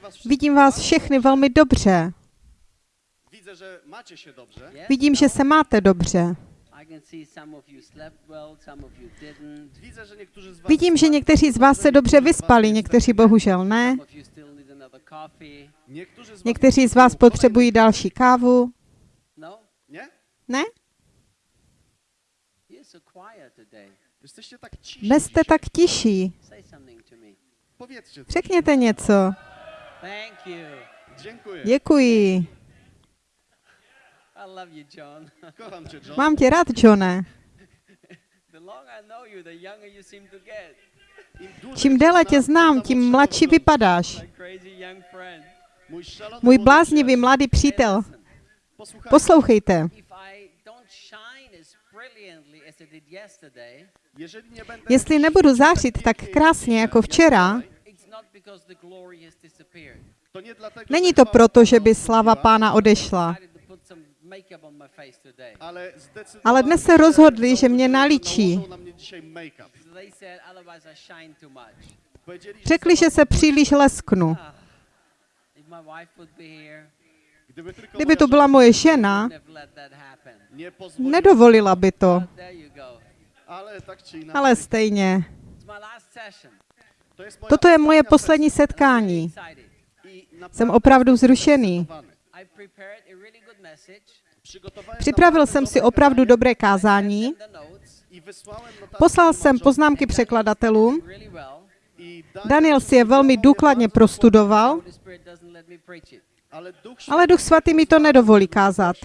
was wszystkich. Vidím vás všechny velmi dobře. Vidím, že se máte dobře. Vidím, že někteří z vás se dobře vyspali, někteří bohužel ne. Někteří z vás potřebují další kávu. No? Nie? Ne? Jesteście tak ciši. Dnes jste dzisiaj. tak tiší. Say something to me. Powiedzcie coś. Řekněte něco. Thank you. Dziękuję. Děkuji. I love you, John. Kocham cię, John. Mám tě rád, Johne. the longer I know you, the younger you seem to get. Im dłużej Čím cię déle tě tym znám, tím mladší vypadáš. My crazy young friend. Mój szalony Můj młody bláznivý mladý přítel. Poslouchejte. Jestli nebudu zářit tak krásně jako včera, není że to proto, že Pana by sláva odchodziła, pána odešla. ale dnes se rozhodli, že mě naličí. Řekli, že se příliš lesknu. Ah, Kdyby to byla moje žena, nedovolila by to. Ale stejně. Toto je moje poslední setkání. Jsem opravdu zrušený. Připravil jsem si opravdu dobré kázání. Poslal jsem poznámky překladatelům. Daniel si je velmi důkladně prostudoval, ale Duch Svatý mi to nedovolí kázat.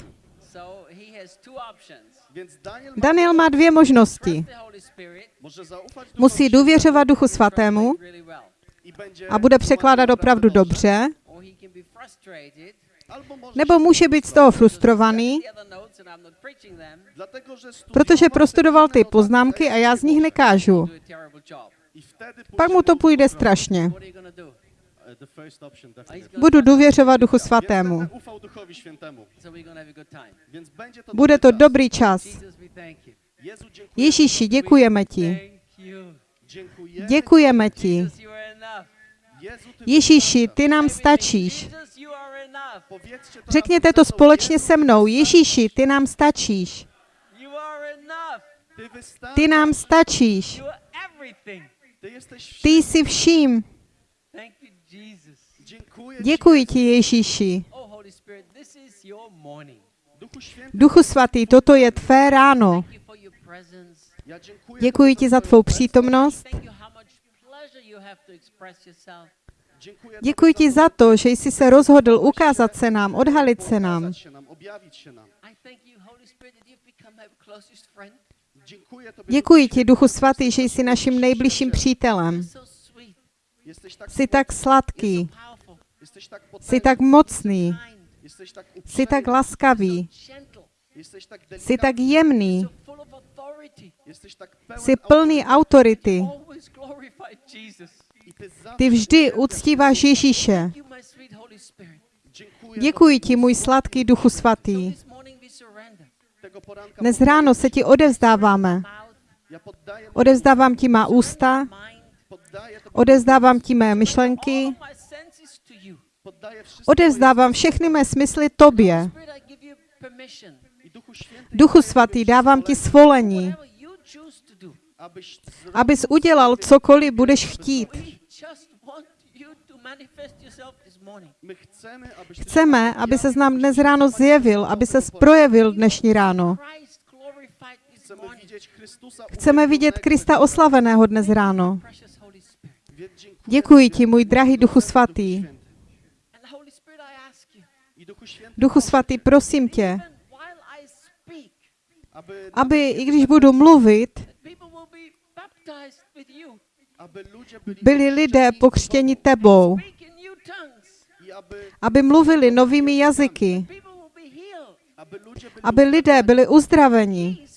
Daniel, má dvě možnosti. Musí důvěřovat Duchu Svatému a bude překládat opravdu dobře, nebo může být z toho frustrovaný, protože prostudoval ty poznámky a já z nich nekážu. Pak mu to půjde strašně. Budu trust důvěřovat Duchu Svatému. Bude dobry to czas. dobrý čas. Ježíši, děkujeme ti. Děkujeme ti. Ježíši, ty nám stačíš. Řekněte to ze mną. společně se mnou. ty Ježíši, ty nám stačíš. Ty nám stačíš. Ty jsi vším. Děkuji ti, Ježíši. Oh. Duchu svatý, toto je tvé ráno. Děkuji ti za tvou přítomnost. Děkuji ti za to, že jsi se rozhodl ukázat se nám, odhalit se nám. Děkuji Duchu ti, Duchu svatý, že jsi naším nejbližším přítelem. Jsi tak sladký, jsi tak mocný, jsi tak laskavý, jsi tak jemný, jsi plný autority. Ty vždy uctíváš Ježíše. Děkuji ti, můj sladký Duchu svatý. Dnes ráno se ti odevzdáváme. Odevzdávám ti má ústa, odevzdávám ti mé myšlenky, odevzdávám všechny mé smysly tobě. Duchu svatý, dávám ti svolení, abys udělal cokoliv budeš chtít. Chceme, aby se nám dnes ráno zjevil, aby se projevil dnešní ráno. Chceme vidět Krista oslaveného dnes ráno. Děkuji ti, můj drahý Duchu svatý. Duchu svatý, prosím tě, aby, i když budu mluvit, byli, lidé pokřtěni tebou, aby, mluvili novými jazyky, aby lidé byli uzdraveni,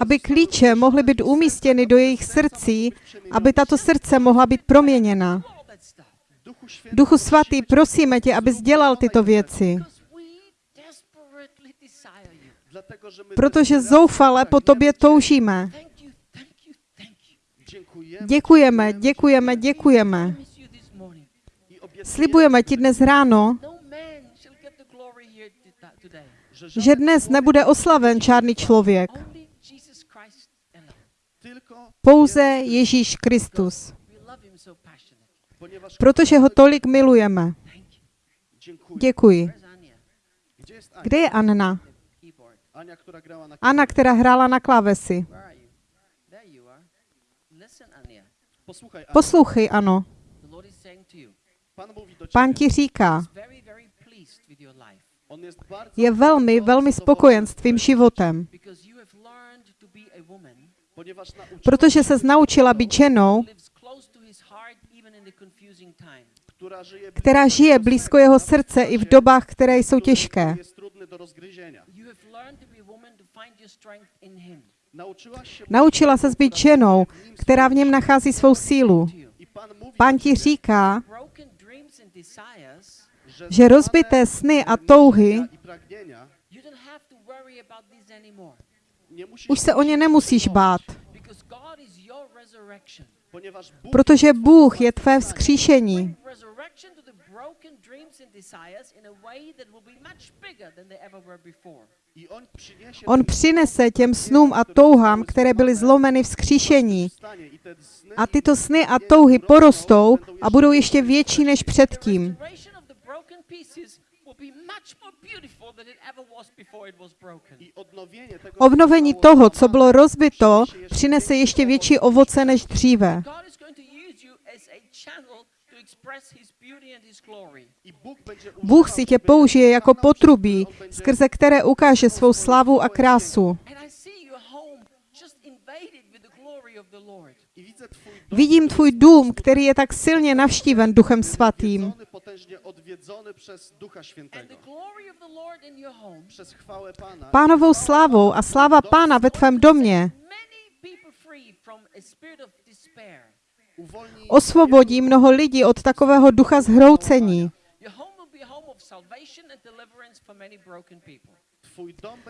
aby klíče mohly být umístěny do jejich srdcí, aby tato srdce mohla být proměněna. Duchu svatý, prosíme tě, abys dělal tyto věci, protože zoufale po tobě toužíme. Děkujeme, děkujeme, děkujeme. Slibujeme ti dnes ráno, No že dnes nebude oslaven žádný člověk, pouze Ježíš Kristus, protože ho tolik milujeme. Děkuji. Kde je Anna? Anna, která hrála na klávesi. Poslouchej, ano. Pán ti říká, je velmi, velmi spokojen s tvým životem, protože se naučila být ženou, která žije blízko jeho srdce i v dobách, které jsou těžké. Naučila se být ženou, která v něm nachází svou sílu. Pán ti říká, že rozbité sny a touhy už se o ně nemusíš bát, protože Bůh je tvé vzkříšení. On přinese těm snům a touhám, které byly zlomeny vzkříšení. te sny A tyto sny a touhy porostou a budou ještě větší než předtím. Restoration of the broken pieces will be much more beautiful than it ever was before it was broken. i odnowienie tego Obnovení toho, co bylo rozbito, přinese ještě větší ovoce než dříve. Bůh si tě použije jako potrubí, skrze které ukáže svou slávu a krásu. Vidím tvůj dům, který je tak silně navštíven Duchem Svatým. Pánovou slávou a sláva Pána ve tvém domě osvobodí mnoho lidí od takového ducha zhroucení.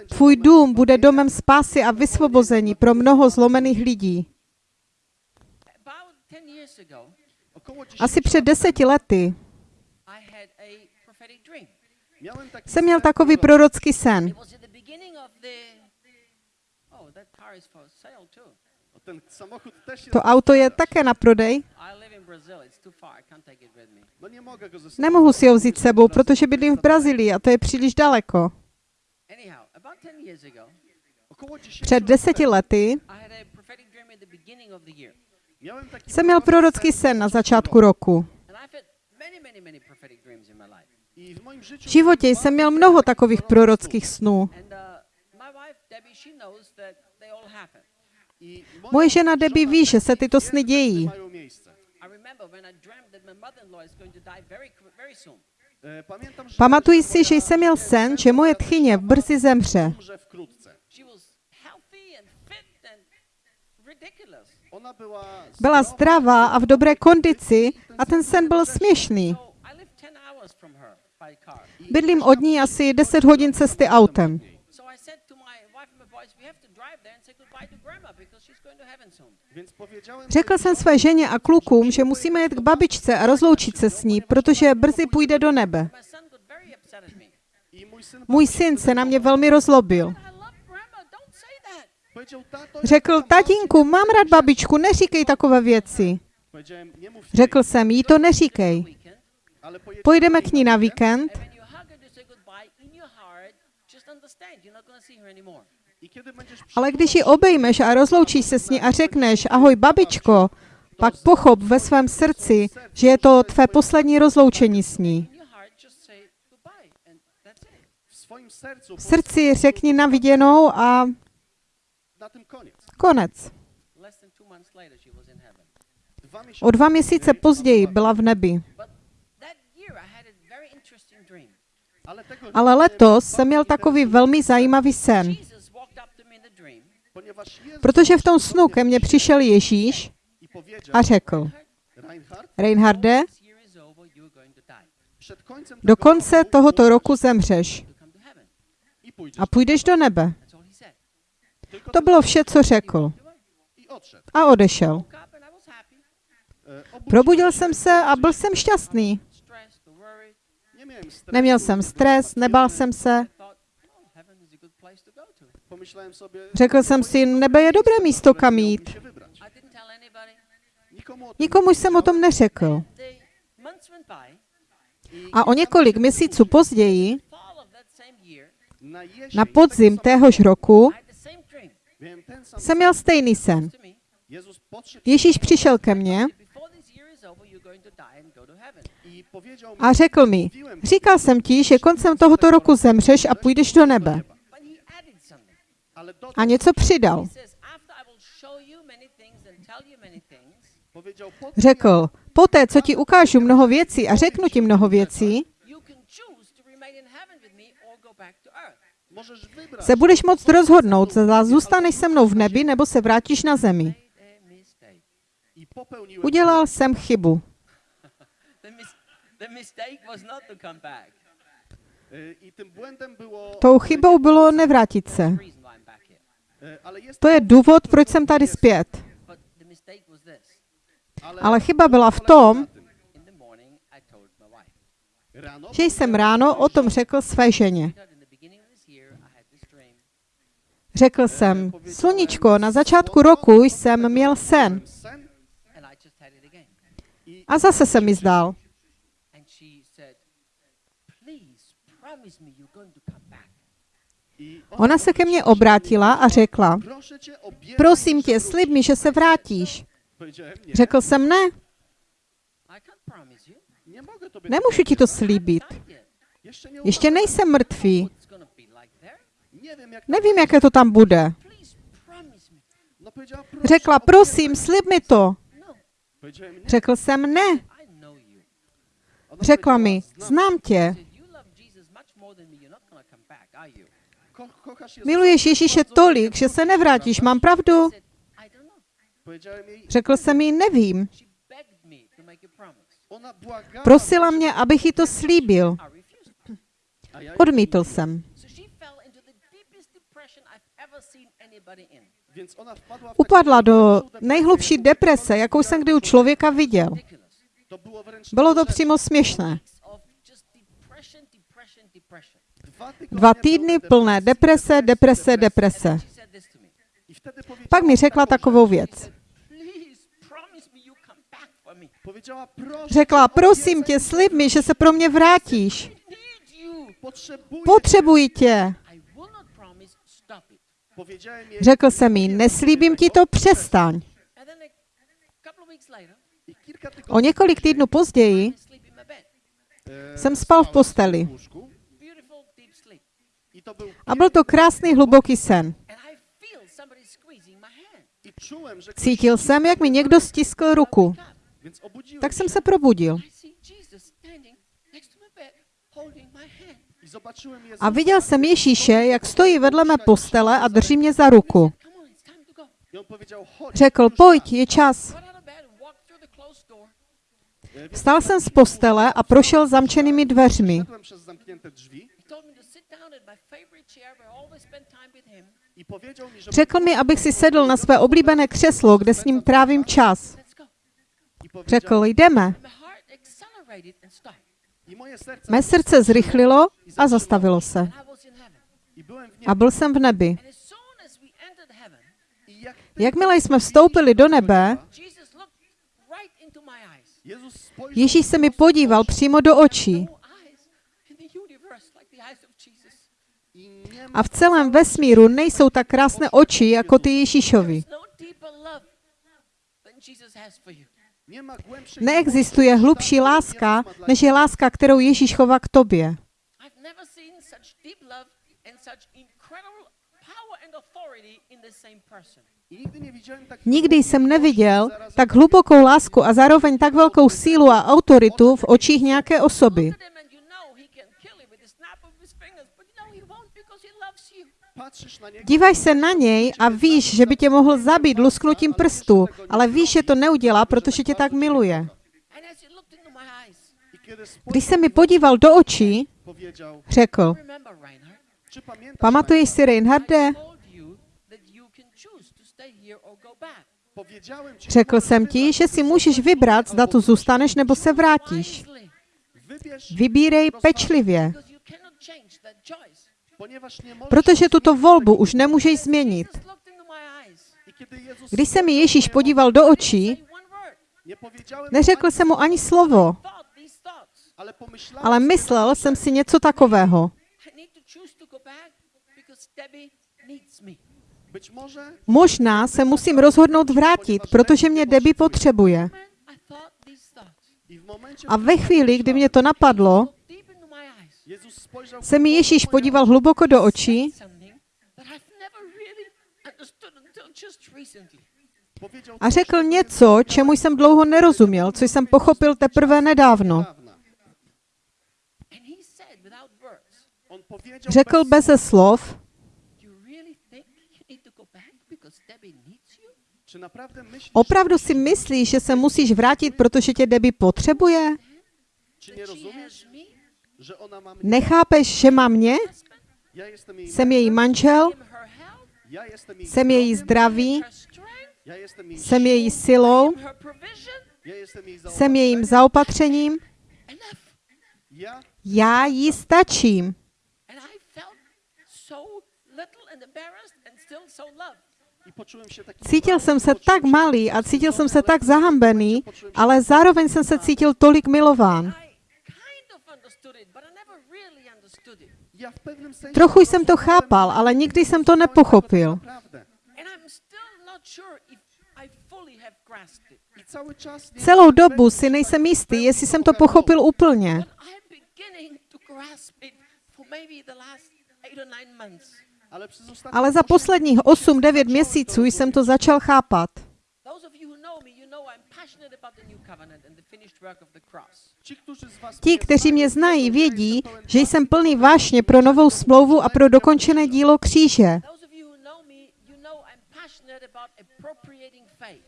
Tvůj dům bude domem spásy a vysvobození pro mnoho zlomených lidí. About 10 years ago, Około 10 Asi před deseti lety I had a prophetic dream. miałem taki jsem měl takový prorocký sen. Oh, that car is for sale too. Ten samochód też jest To auto je také na prodej. Nemohu si ho vzít bo sebou, protože bydlím v Brazílii a to je příliš daleko. Anyhow, about 10 years ago, Około 10 Před deseti lety jsem měl prorocký sen na začátku roku. V životě jsem měl mnoho takových prorockých snů. Uh, Moje žena Debbie ví, že se tyto sny dějí. Mają miejsce. I remember when I dreamt that my mother-in-law is going to die very, qu- very soon. E, Pamiętam, że Pamatuji że si, že jsem měl sen, že moje tchyně brzy zemře. Byla zdravá a v dobré kondici a ten sen byl směšný. So I lived 10 hours from her by car. Bydlím od ní asi 10 hodin cesty autem. Więc powiedziałem Řekl jsem své ženě a klukům, že musíme jet k babičce a rozloučit se s ní, protože brzy půjde do nebe. Můj syn se na mě velmi rozlobil. Řekl, tatínku, mám rád babičku, neříkej takové věci. Řekl jsem, jí to neříkej. Niej k ní na víkend Ale když ji obejmeš a rozloučíš se s ní a řekneš, ahoj babičko, pak pochop ve svém srdci, že je to tvé poslední rozloučení s ní. V srdci řekni na viděnou a na tym koniec. konec. O dva měsíce později byla v nebi. Ale letos jsem měl takový velmi zajímavý sen, protože v tom snu ke mně přišel Ježíš a řekl, Reinhard, Reinharde, do konce tohoto roku zemřeš. A půjdeš do nebe. To bylo vše, co řekl. A odešel. Probudil jsem se a byl jsem šťastný. Neměl jsem stres, nebál jsem se. Řekl jsem si, nebe je dobré místo, kam jít. Nikomu jsem o tom neřekl. A o několik měsíců později, na podzim téhož roku, jsem měl stejný sen. Ježíš přišel ke mně a řekl mi, říkal jsem ti, že koncem tohoto roku zemřeš a půjdeš do nebe. A něco přidal. Řekl, poté, co ti ukážu mnoho věcí a řeknu ti mnoho věcí, se budeš moct rozhodnout, zda zůstaneš se mnou v nebi nebo se vrátíš na zemi. Udělal jsem chybu. The, mis- the mistake was not to come back. I tym błędem było... Tou chybou bylo nevrátit se. To je důvod, proč jsem tady zpět. Ale chyba byla v tom, že jsem ráno o tom řekl své ženě. Řekl jsem, sluníčko, na začátku roku jsem měl sen a zase se mi zdál. Ona se ke mně obrátila a řekla, prosím tě, slib mi, že se vrátíš. Řekl jsem ne, nemůžu ti to slíbit. Ještě nejsem mrtvý. Nevím, jaké to tam bude. Řekla, prosím, slib mi to. Řekl jsem ne. Řekla mi, znám tě. Miluješ Ježíše tolik, že se nevrátíš. Mám pravdu? Řekl jsem jí, nevím. Prosila mě, abych jí to slíbil. Odmítl jsem. Upadla do nejhlubší deprese, jakou jsem kdy u člověka viděl. Bylo to přímo směšné. Dva týdny plné deprese, deprese, deprese. Pak mi řekla takovou věc. Řekla, prosím tě, slib mi, že se pro mě vrátíš. Potřebuji tě. Řekl jsem jí, neslíbím ti to, přestaň. O několik týdnů později jsem spal v posteli. A byl to krásný hluboký sen. Cítil jsem, jak mi někdo stiskl ruku. Tak jsem se probudil. A viděl jsem Ježíše, jak stojí vedle mé postele a drží mě za ruku. Řekl, pojď, je čas. Vstal jsem z postele a prošel zamčenými dveřmi. Řekl mi, abych si sedl na své oblíbené křeslo, kde s ním trávím čas. Řekl, jdeme. Mé srdce zrychlilo a zastavilo se. A niebie. byl jsem v nebi. Jakmile jsme vstoupili do nebe, Ježíš se mi podíval přímo do očí a v celém vesmíru nejsou tak krásné oči jako ty Ježíšovi. No Neexistuje hlubší láska, než je láska, kterou Ježíš chová k tobě. Nikdy jsem neviděl tak hlubokou lásku a zároveň tak velkou sílu a autoritu v očích nějaké osoby. Díváš se na něj a víš, že by tě mohl zabít lusknutím prstu, ale víš, že to neudělá, protože tě tak miluje. Když se mi podíval do očí, řekl, Pamatuješ si, Reinharde? Řekl jsem ti, wybrać, že si můžeš vybrat, zda tu zůstaneš nebo se vrátíš. Vybírej pečlivě, protože tuto volbu už nemůžeš změnit. Když se mi Ježíš podíval do očí, neřekl jsem mu ani slovo, ale pomyślałem ale sobie, myslel jsem si něco takového. Možná se musím rozhodnout vrátit, protože mě Debbie potřebuje. A ve chvíli, kdy mě to napadlo, se mi Ježíš podíval hluboko do očí a řekl něco, čemu jsem dlouho nerozuměl, co jsem pochopil teprve nedávno. Řekl bez beze slov, opravdu si myslíš, že se musíš vrátit, protože tě Debbie potřebuje? Nechápeš, že má mě? Jsem její manžel, jsem její zdraví, jsem její siłą, silou, jsem jejím zaopatřením, já jí stačím. Cítil jsem se tak malý a cítil jsem se tak zahambený, ale zároveň jsem se cítil tolik milován. Trochu jsem to chápal, ale nikdy jsem to nepochopil. Celou dobu si nejsem jistý, jestli jsem to pochopil úplně. Ale, za posledních miesięcy 8-9 zacząłem měsíců jsem to začal chápat. Those of you who know me, you know I'm passionate about the new covenant and the finished work of the cross. Ci, którzy z was Ti, mnie kteří mě znají, vědí, že jsem plný vášně pro novou smlouvu a pro dokončené dílo kříže. Those of you who know me, you know I'm passionate about appropriating faith.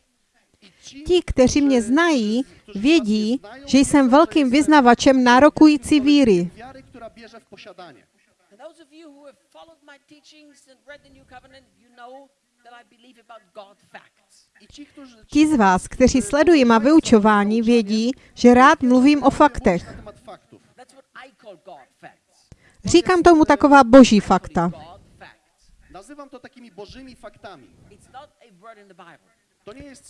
I ci, Ti, kteří mě znají, vědí, že jsem velkým vyznavačem nárokující víry. Ti z vás, kteří sledují má vyučování, vědí, že rád mluvím o faktech. Říkám tomu taková boží fakta. Nazywam to takimi bożymi faktami.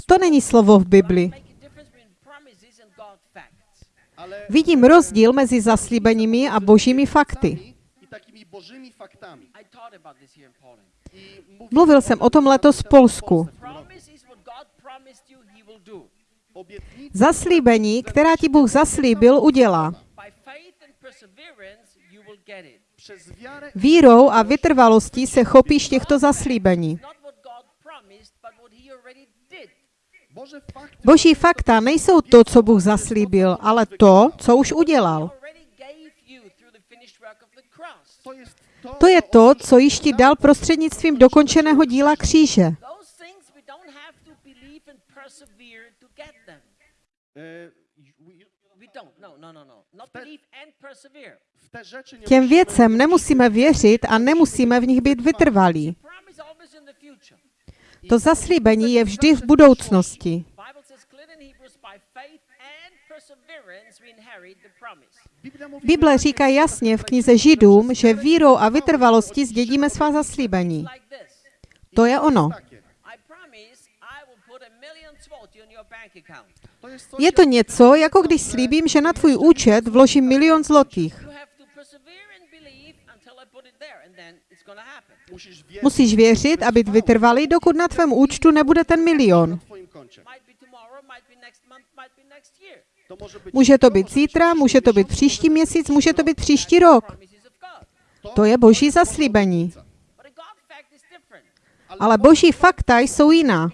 To není slovo v Bibli. Vidím rozdíl mezi zaslíbeními a božími fakty. Mluvil jsem o tom letos v Polsku. Zaslíbení, která ti Bůh zaslíbil, udělá. Vírou a vytrvalostí se chopíš těchto zaslíbení. Boží fakta nejsou to, co Bůh zaslíbil, ale to, co už udělal. To je to, co již ti dal prostřednictvím dokončeného díla kříže. E. No, no, no, no. Těm věcem nemusíme věřit a nemusíme v nich být vytrvalí. To zaslíbení je vždy v budoucnosti. Bible říká jasně v knize Židům, že vírou a vytrvalostí zdědíme svá zaslíbení. To je ono. Je to něco, jako když slíbím, že na tvůj účet vložím milion zlotých. Musíš věřit a být vytrvalý, dokud na tvém účtu nebude ten milion. Může to být zítra, může to být příští měsíc, může to být příští rok. To je boží zaslíbení. Ale boží fakta jsou jiná.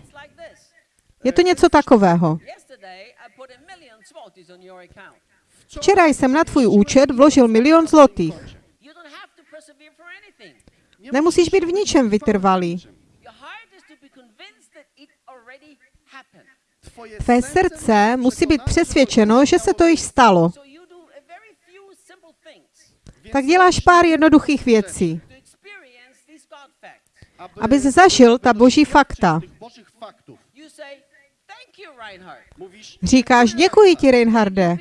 Je to něco takového. Včera jsem na tvůj účet vložil milion zlotých. Nemusíš být v ničem vytrvalý. Tvé srdce musí být přesvědčeno, že se to již stalo. Tak děláš pár jednoduchých věcí. to abys zažil ta boží fakta. Říkáš, děkuji ti, Reinharde.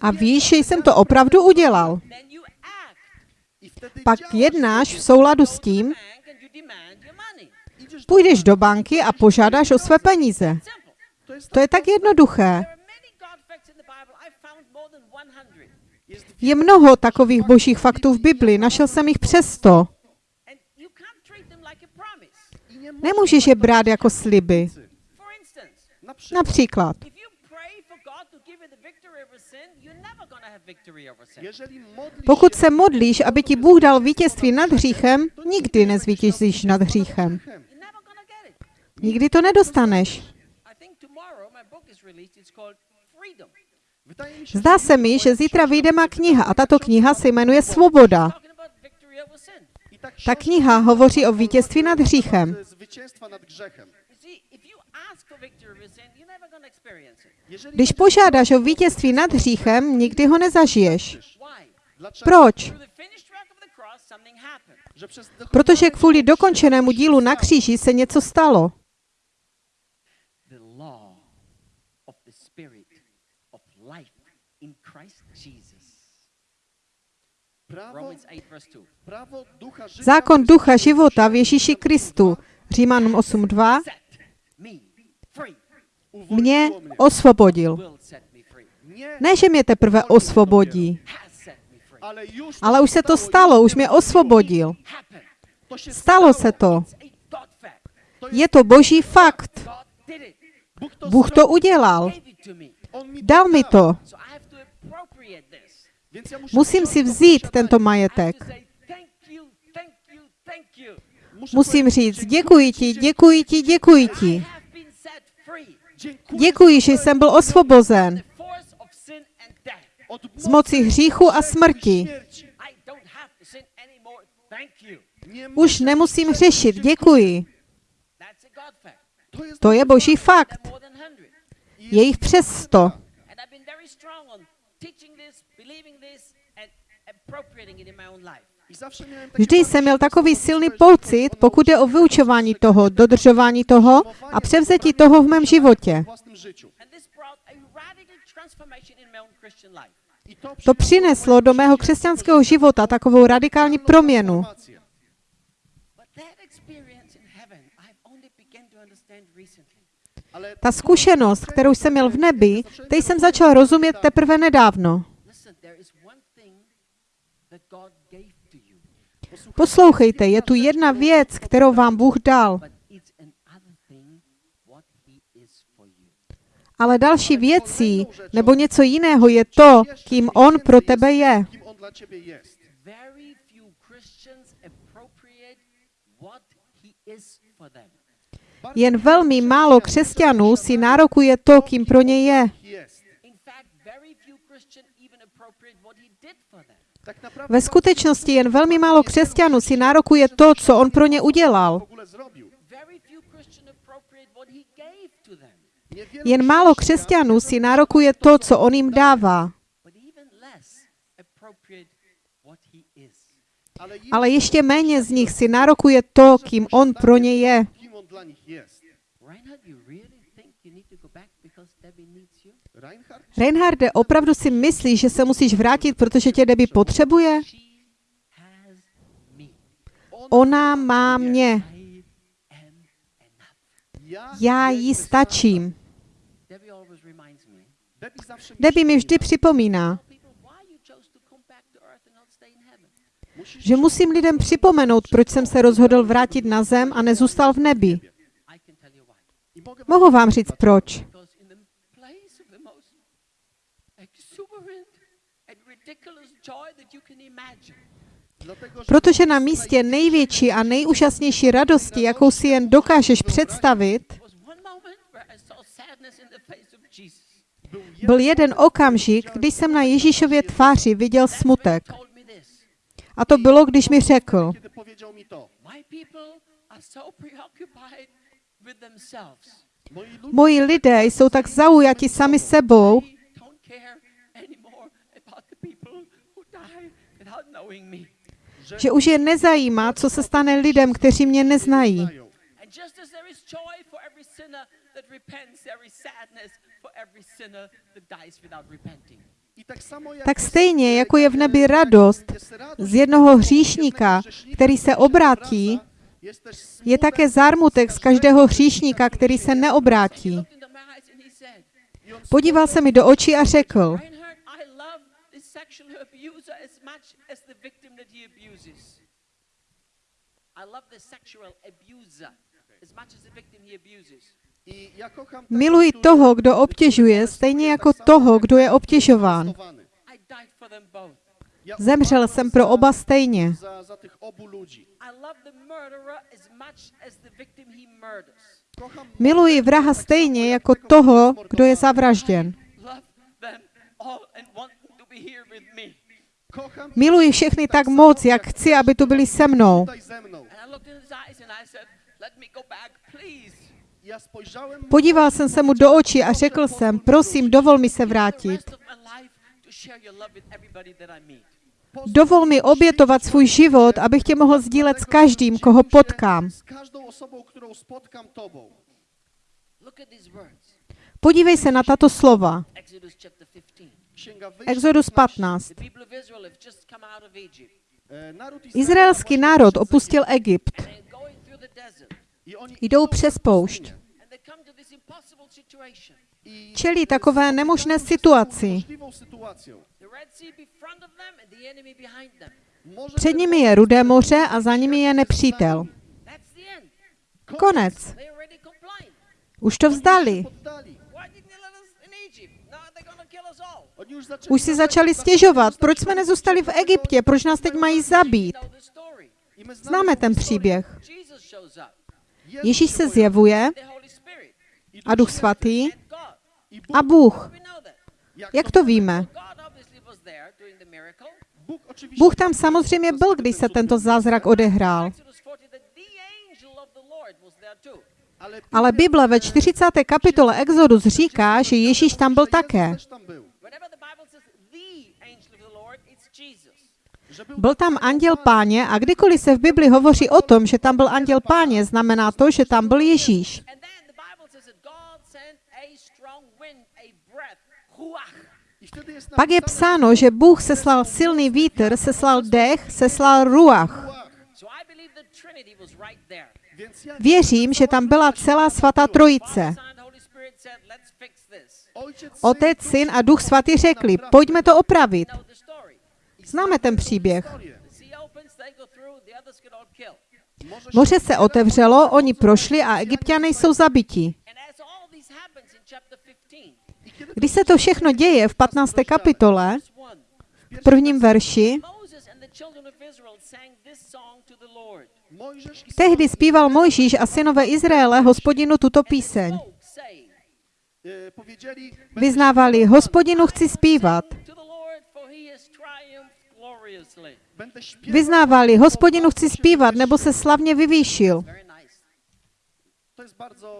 A víš, že jsem to opravdu udělal. Pak jednáš v souladu s tím, půjdeš do banky a požádáš o své peníze. To je tak jednoduché. There are many God facts in the Bible. I've found more than 100. jest Je mnoho takových božích faktů v Bibli, našel jsem jich přesto. Nemůžeš je brát jako sliby. Například, pokud se modlíš, aby ti Bůh dal vítězství nad hříchem, nikdy nezvítězíš nad hříchem. Nikdy to nedostaneš. Zdá se mi, že zítra vyjde má kniha a tato kniha se jmenuje Svoboda. Ta kniha hovoří o vítězství nad hříchem. Když požádáš o vítězství nad hříchem, nikdy ho nezažiješ. Proč? Protože kvůli dokončenému dílu na kříži se něco stalo. Zákon ducha života v Ježíši Kristu. Římanům 8.2 Set me free. mě osvobodil. Ne, že mě teprve osvobodí, ale už se to stalo, už mě osvobodil. Stalo se to. Je to boží fakt. Bůh to udělal. Dal mi to. Musím si vzít tento majetek. Musím říct, děkuji ti, děkuji ti, děkuji ti. Děkuji, že jsem byl osvobozen z moci hříchu a smrti. Už nemusím řešit, děkuji. To je boží fakt. There are more than 100. Je jich přes sto. Vždy jsem měl takový silný pocit, pokud je o vyučování toho, dodržování toho a převzetí toho v mém životě. to, přineslo do mého křesťanského života takovou radikální proměnu. Ta zkušenost, kterou jsem měl v nebi, teď jsem začal rozumět teprve nedávno. Poslouchejte, je tu jedna věc, kterou vám Bůh dal, ale další věcí nebo něco jiného je to, kým On pro tebe je. Jen velmi málo křesťanů si nárokuje to, kým pro ně je. Ve skutečnosti jen velmi málo křesťanů si nárokuje to, co On pro ně udělal. Jen málo křesťanů si nárokuje to, co On jim dává. Ale ještě méně z nich si nárokuje to, kým On pro ně je. Reinharde, opravdu si myslíš, že se musíš vrátit, protože tě Debbie potřebuje? Ona má mě. Já jí stačím. Debbie mi vždy připomíná, že musím lidem připomenout, proč jsem se rozhodl vrátit na zem a nezůstal v nebi. Mohu vám říct proč. Protože na místě největší a nejúžasnější radosti, jakou si jen dokážeš představit, byl jeden okamžik, kdy jsem na Ježíšově tváři viděl smutek. A to bylo, když mi řekl, moji lidé jsou tak zaujati sami sebou, že už je nezajímá, co se stane lidem, kteří mě neznají. tak stejně, jako je v nebi radost z jednoho hříšníka, který se obrátí, je také zármutek z každého hříšníka, který se neobrátí. Podíval se mi do očí a řekl, Reinhard, I love the sexual abuser as much as the victim that he abuses. I love the sexual abuser as much as the victim he abuses. I ja kocham tego, miluji toho, kdo obtěžuje, stejně jako toho, kdo je obtěžován. Zemřel jsem pro oba stejně. Za, za tych obu ludzi. I love the murderer as much as the victim he murders. Kocham Miluji vraha stejně jako toho, kdo je zavražděn. Miluji všechny tak moc, jak chci, aby tu byli se mnou. Podíval jsem se mu do očí a řekl jsem, prosím, dovol mi se vrátit. Dovol mi obětovat svůj život, abych tě mohl sdílet s každým, koho potkám. Podívej se na tato slova. Exodus chapter 15. Księga Wyjścia Exodus 15. The people of Israel have just come out of Egypt. E, Naród Izraelský národ opustil Egypt. Jdou přes poušť. Čelí takové nemožné situaci. Před nimi je Rudé moře a za nimi je nepřítel. Konec. Už to vzdali. Už si začali stěžovat, proč jsme nezůstali v Egyptě, proč nás teď mají zabít. Známe ten příběh. Ježíš se zjevuje a Duch. Svatý a. Bůh. Jak to víme? Bůh tam samozřejmě byl, když se tento zázrak odehrál. Exodus 40 that the angel of the Lord was there too. ale, Ale Bible ve 40. kapitole Exodus říká, že Ježíš tam byl také. Byl tam anděl páně a kdykoliv se v Bibli hovoří o tom, že tam byl anděl páně, znamená to, že tam byl Ježíš. Pak je psáno, že Bůh seslal silný vítr, seslal dech, seslal ruach. Věřím, že tam byla celá svatá trojice. Otec, syn a duch svatý řekli, pojďme to opravit. Známe ten příběh. Moře se otevřelo, oni prošli a egyptiané jsou zabiti. And as all this happens in chapter 15, I kiedy Když se to všechno děje v 15. kapitole, verse 1, v prvním verši, tehdy zpíval Mojžíš a synové Izraele hospodinu tuto píseň. E, powiedzieli, Vyznávali, hospodinu chci zpívat. Vyznávali, hospodinu chci zpívat, nebo se slavně vyvýšil.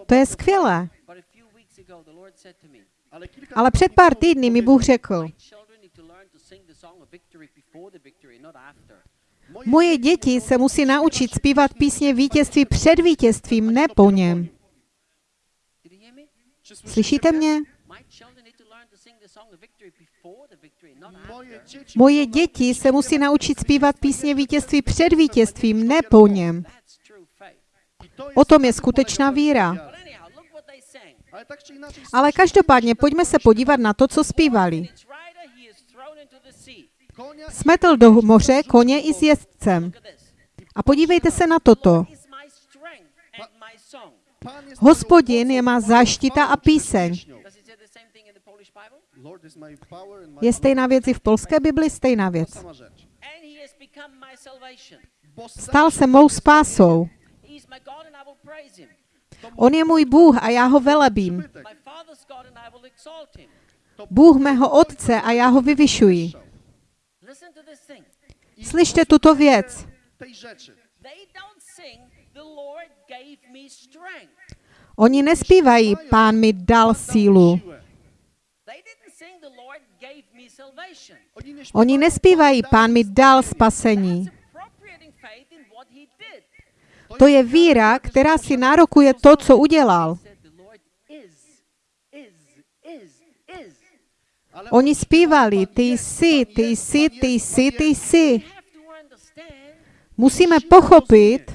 To je skvělé. Ale před pár týdny mi Bůh řekl, moje děti se musí naučit zpívat písně vítězství před vítězstvím, ne po něm. Slyšíte mě? Moje děti se musí naučit zpívat písně vítězství před vítězstvím, ne po něm. O tom je skutečná víra. Ale každopádně pojďme se podívat na to, co zpívali. Smetl do moře koně i s jezdcem. A podívejte se na toto. Hospodin je má záštita a píseň. Je stejná věc i v polské Bibli, stejná věc. Stal se mou spásou. On je můj Bůh a já ho velebím. Bůh mého otce a já ho vyvyšuji. Slyšte tuto věc. Oni nespívají, pán mi dal sílu. Oni nespívají, "Pan pán mi dal zbawienie". spasení. To je víra, která si nárokuje to, co udělal. Oni zpívali, ty jsi, ty jsi, ty jsi, ty jsi. Musíme pochopit,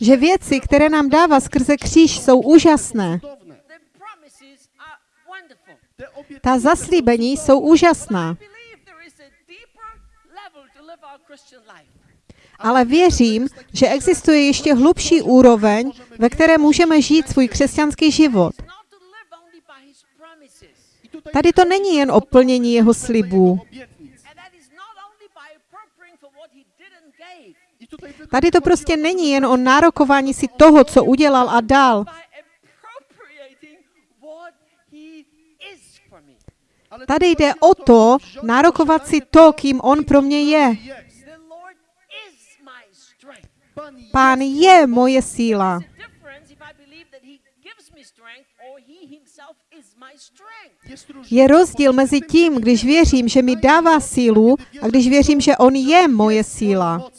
že věci, které nám dává skrze kříž, jsou úžasné. Ta zaslíbení jsou úžasná. Ale věřím, že existuje ještě hlubší úroveň, ve které můžeme žít svůj křesťanský život. Tady to není jen o plnění jeho slibů. Tady to prostě není jen o nárokování si toho, co udělal a dal, Tady jde o to nárokovat si to, kým on pro mě je. Pán je moje síla. Je rozdíl mezi tím, když věřím, že mi dává sílu a když věřím, že on je moje síla.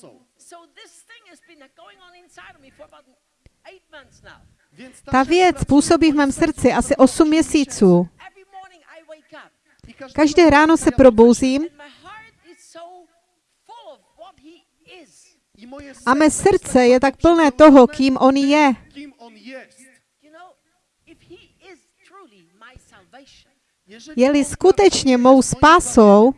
Ta věc působí v mém srdci asi osiem 8 měsíců. Každé ráno se probouzím a mé srdce je tak plné toho, kým on je. Je-li skutečně mou spásou,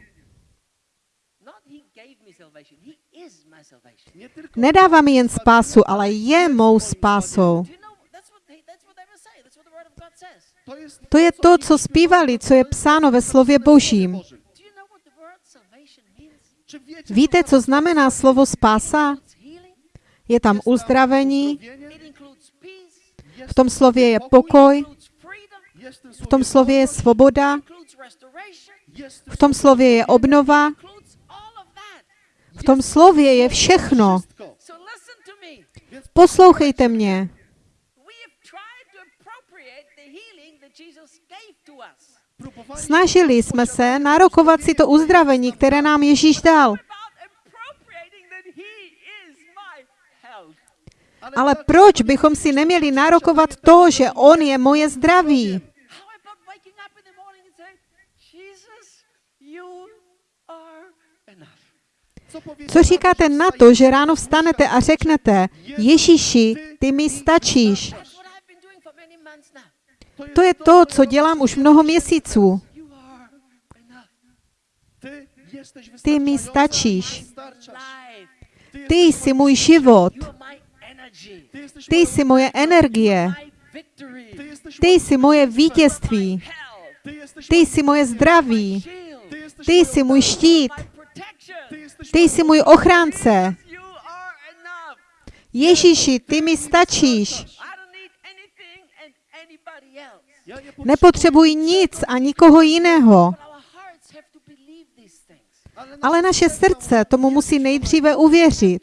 nedává mi jen spásu, ale je mou spásou. To je to, co zpívali, co je psáno ve slově Božím. Víte, co znamená slovo spása? Je tam uzdravení, v tom slově je pokoj, v tom slově je svoboda, v tom slově je obnova, v tom slově je všechno. Poslouchejte mě. Snažili jsme se nárokovat si to uzdravení, které nám Ježíš dal. Ale proč bychom si neměli nárokovat to, že On je moje zdraví? Co, říkáte na to, že ráno vstanete a řeknete, Ježíši, ty mi stačíš. To je to, co dělám už mnoho měsíců. Ty mi stačíš. Ty jsi můj život. Ty jsi moje energie. Ty jsi moje vítězství. Ty jsi moje zdraví. Ty jsi můj štít. Ty jsi můj ochránce. Ježíši, ty mi stačíš. Nepotřebuji nic a nikoho jiného. Ale naše srdce tomu musí nejdříve uvěřit.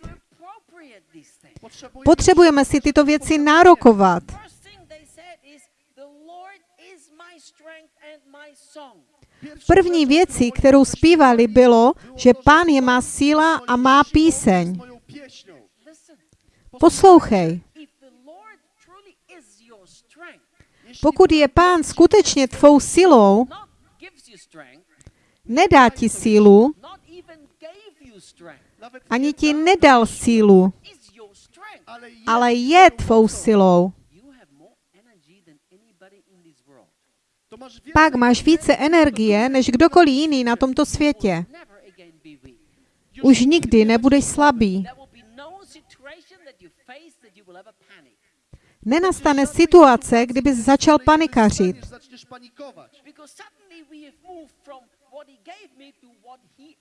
Potřebujeme si tyto věci nárokovat. První věcí, kterou zpívali, bylo, že Pán je má síla a má píseň. Poslouchej. Pokud je Pán skutečně tvou silou, nedá ti sílu, ani ti da, nedal sílu, ale je tvou silou. Pak máš více energie než kdokoliv jiný na tomto světě. Už nikdy nebudeš slabý.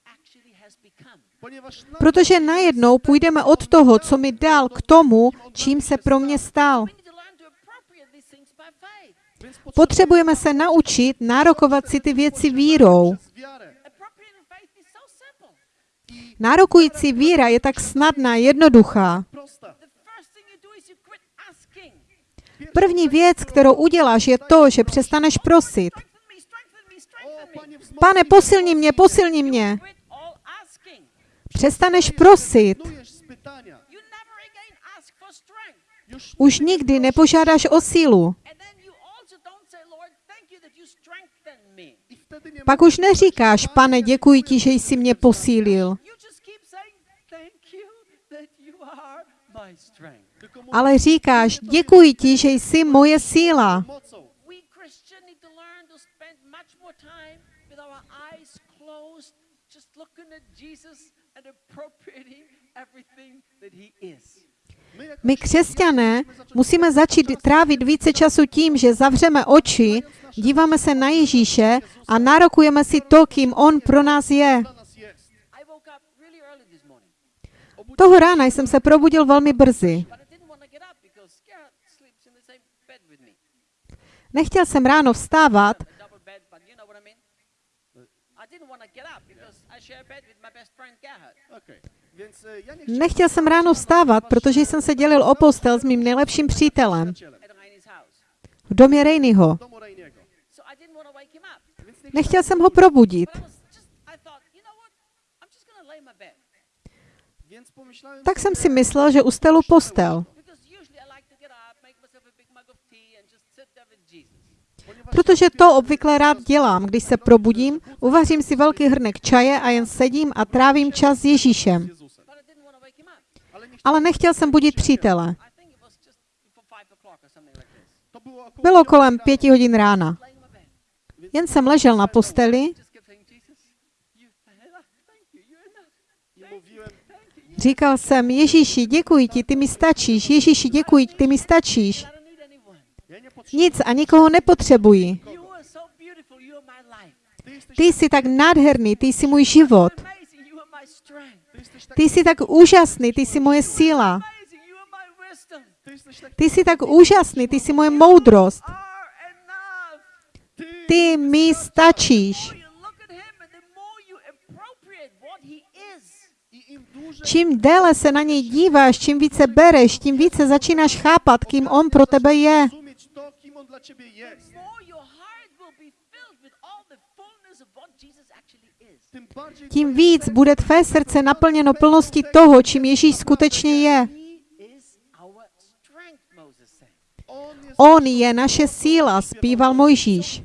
Actually has become. Ponieważ nagle protože najednou půjdeme od toho, co mi dal, k tomu, čím se pro mě stal. Potřebujeme se naučit nárokovat si ty věci vírou. Nárokující víra je tak snadná, jednoduchá. První věc, kterou uděláš, je to, že přestaneš prosit. Pane, posilni mě, posilni mě. Přestaneš prosit. Už nikdy nepožádáš o sílu. Pak už neříkáš, pane, děkuji ti, že jsi mě posílil. Ale říkáš, děkuji ti, že jsi moje síla. My, křesťané musíme začít trávit více času tím, že zavřeme oči, díváme se na Ježíše a nárokujeme si to, kým On pro nás je. Toho rána jsem se probudil velmi brzy. E, ja nie chciałem nechtěl jsem ráno vstávat, protože jsem se dělil o postel s mým nejlepším přítelem. V domě Rejnyho. w domu Rejniego. So I didn't want to wake him up. Więc nie Nechtěl jsem ho probudit, tak jsem si myslel, že ustelu postel. Protože to obvykle rád dělám, když se probudím, uvařím si velký hrnek čaje a jen sedím a trávím čas s Ježíšem. Ale nechtěl jsem budit přítele. Bylo kolem pěti hodin rána. Jen jsem ležel na posteli, říkal jsem, Ježíši, děkuji ti, ty mi stačíš. Ježíši, děkuji, ty mi stačíš. Nic a nikoho life. Ty jsi tak nádherný, ty jsi můj život. Ty jsi tak úžasný, ty jsi moje síla. Ty jsi tak úžasný, ty jsi moje moudrost. Ty, mi stačíš. Čím déle se na něj díváš, čím více bereš, tím více začínáš chápat, kým on pro tebe je. On dla ciebie jest, Tím víc bude tvé srdce naplněno plností toho, čím Ježíš skutečně je. On je naše síla, zpíval Mojžíš.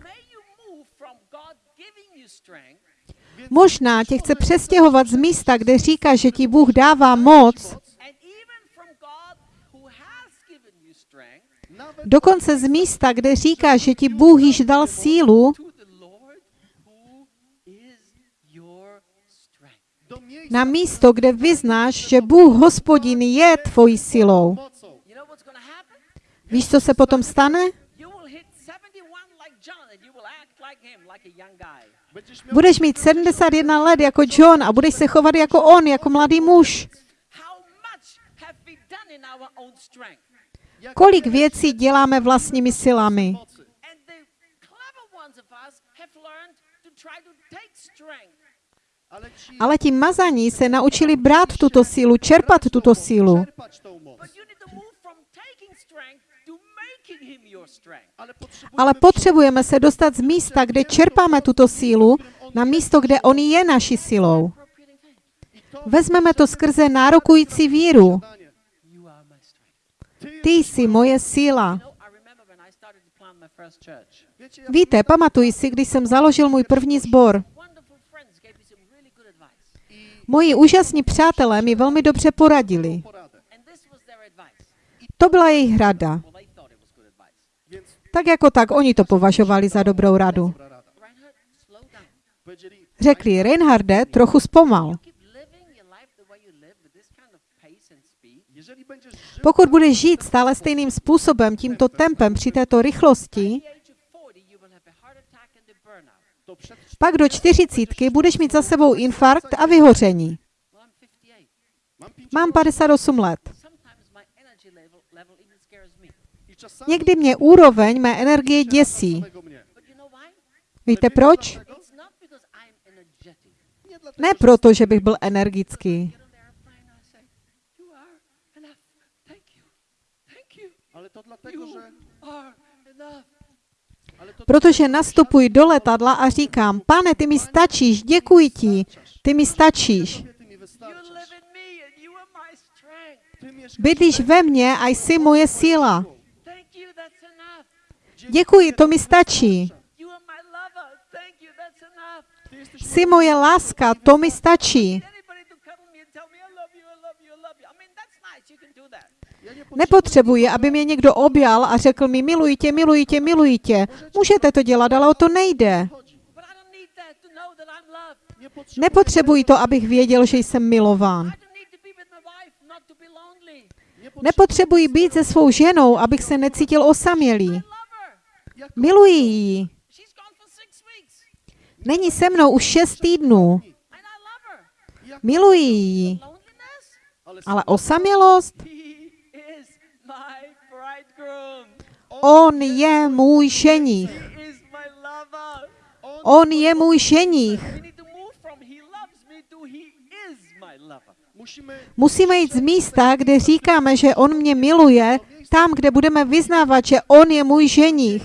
Možná tě chce přestěhovat z místa, kde říká, že ti Bůh dává moc, dokonce z místa, kde říká, že ti Bůh již dal sílu, na místo, kde vyznáš, že Bůh hospodin je tvojí silou. Víš, co se potom stane? You will hit 71 like John and you will act like him, like a young guy. Będziesz miał Budeš mít 71 let jako John a budeš se chovat jako on, jako mladý muž. Kolik věcí děláme vlastními silami? Ale ti mazaní se naučili brát tuto sílu, čerpat tuto sílu. Ale potřebujeme se dostat z místa, kde čerpáme tuto sílu, na místo, kde on je naší silou. Vezmeme to skrze nárokující víru. Ty jsi moje síla. Víte, pamatuji si, když jsem založil můj první sbor. Moji úžasní přátelé mi velmi dobře poradili. To byla jejich rada. Tak jako tak, oni to považovali za dobrou radu. Řekli, Reinharde, trochu zpomal. Pokud budeš žít stále stejným způsobem, tímto tempem, při této rychlosti, At the age of 40, you will have a heart attack and a burnout. to przed pak do čtyřicítky budeš mít za sebou infarkt a vyhoření. Well, I'm 58. mam pięć Mám 58 let. Někdy mě úroveň mé energie děsí. Víte proč? Ne proto, že bych byl energický, dlatego, że protože nastupuji do letadla a říkám, pane, ty mi stačíš, děkuji ti, ty mi stačíš. Bydlíš ve mně a jsi moje síla. Děkuji, to mi stačí. Jsi moje láska, to mi stačí. Nepotřebuji, aby mě někdo objal a řekl mi miluji tě, miluji tě, miluji tě. Můžete to dělat, ale o to nejde. Nepotřebuji to, abych věděl, že jsem milován. Nepotřebuji být se svou ženou, abych se necítil osamělý. Miluji ji. Není se mnou už šest týdnů. Miluji ji. Ale osamělost? On je můj lover. On je můj musimy Musíme jít z místa, kde říkáme, že on mě miluje, tam, kde budeme vyznávat, že on je můj ženich.